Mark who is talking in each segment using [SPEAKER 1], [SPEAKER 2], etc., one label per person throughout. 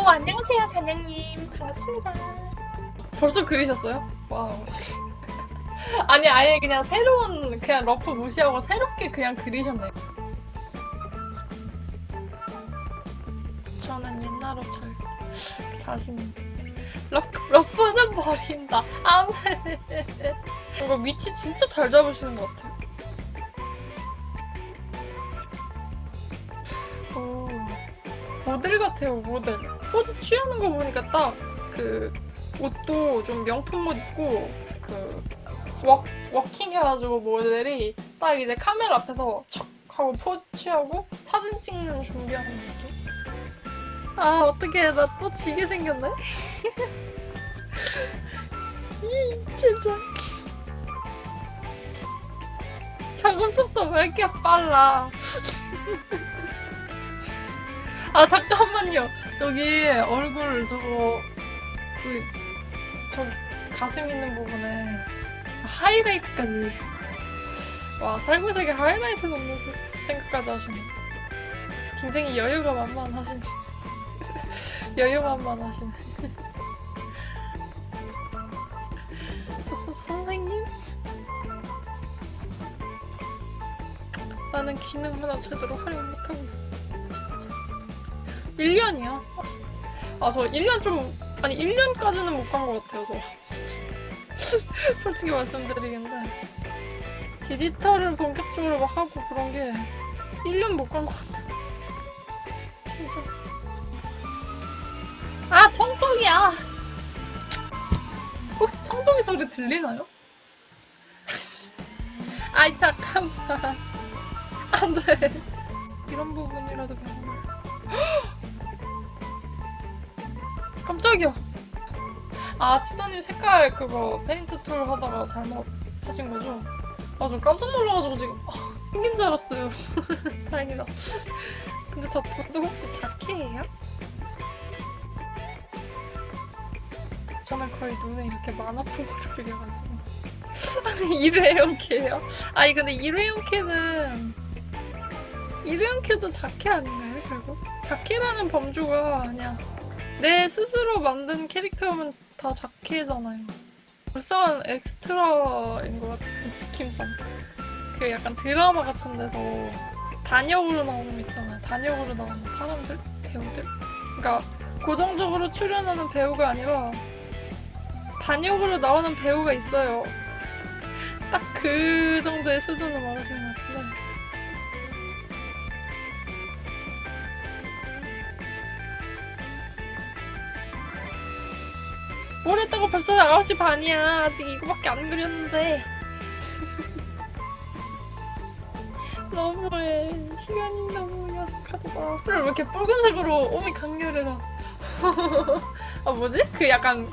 [SPEAKER 1] 오 안녕하세요 잔영님 반갑습니다. 벌써 그리셨어요? 와우. 아니 아예 그냥 새로운 그냥 rough 무시하고 새롭게 그냥 그리셨네요. 저는 옛날 옷잘 자신 있는데. 러, rough는 버린다. 안 돼. 이거 위치 진짜 잘 잡으시는 것 같아요. 모델 같아요, 모델. 포즈 취하는 거 보니까 딱 그 옷도 좀 명품 옷 입고 그 워, 워킹 해가지고 모델이 딱 이제 카메라 앞에서 척 하고 포즈 취하고 사진 찍는 준비하는 느낌? 아 어떡해 나 또 지게 생겼네? 이 진짜 작업 속도 왜 이렇게 빨라 아 잠깐만요. 저기 얼굴 저거 그 저기 가슴 있는 부분에 하이라이트까지. 와 살구색에 하이라이트 넣는 세- 생각까지 하시네. 굉장히 여유가 만만하시네. 여유 만만하시네. 서- 서- 선생님? 나는 기능 하나 제대로 활용 못하고 있어 1년이야 아저 1년 좀 아니 1년까지는 못 간 것 같아요 저. 솔직히 말씀드리겠는데. 디지털을 본격적으로 막 하고 그런 게 1년 못 간 것 같아. 진짜. 아 청소기야. 혹시 청소기 소리 들리나요? 아이 잠깐만. 안돼. 이런 부분이라도 변화를 깜짝이야 아 치사님 색깔 그거 paint tool 하다가 잘못 하신 거죠? 아 좀 깜짝 놀라가지고 지금 아, 생긴 줄 알았어요 다행이다 근데 저 두도 혹시 자캐예요? 저는 거의 눈에 이렇게 만화풍으로 그려가지고 아니 일회용 캐예요? 아니 근데 일회용 캐는 일회용 캐도 자캐 아닌가요 결국? 자캐라는 범주가 아니야 내 스스로 만든 캐릭터면 다 자캐잖아요 불쌍한 엑스트라인 것 같은 느낌상 그 약간 드라마 같은 데서 단역으로 나오는 거 있잖아요 단역으로 나오는 사람들? 배우들? 그러니까 고정적으로 출연하는 배우가 아니라 단역으로 나오는 배우가 있어요. 딱 그 정도의 수준을 말하시는 것 같은데. 뭘 했다고 벌써 9시 반이야. 아직 이거밖에 안 그렸는데. 너무해. 시간이 너무 야속하다. 그걸 왜 이렇게 붉은색으로 오미 강렬해라. 아, 뭐지? 그 약간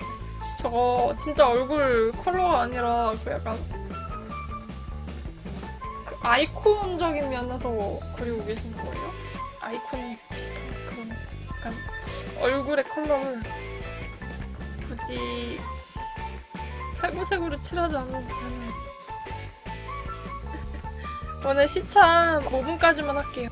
[SPEAKER 1] 저거 진짜 얼굴 컬러가 아니라 그 약간 그 아이콘적인 면에서 그리고 계시는 거예요? 아이콘이 비슷한 그런 약간 얼굴의 컬러를 굳이 살구색으로 칠하지 않아도 되는 오늘 시참 5분까지만 할게요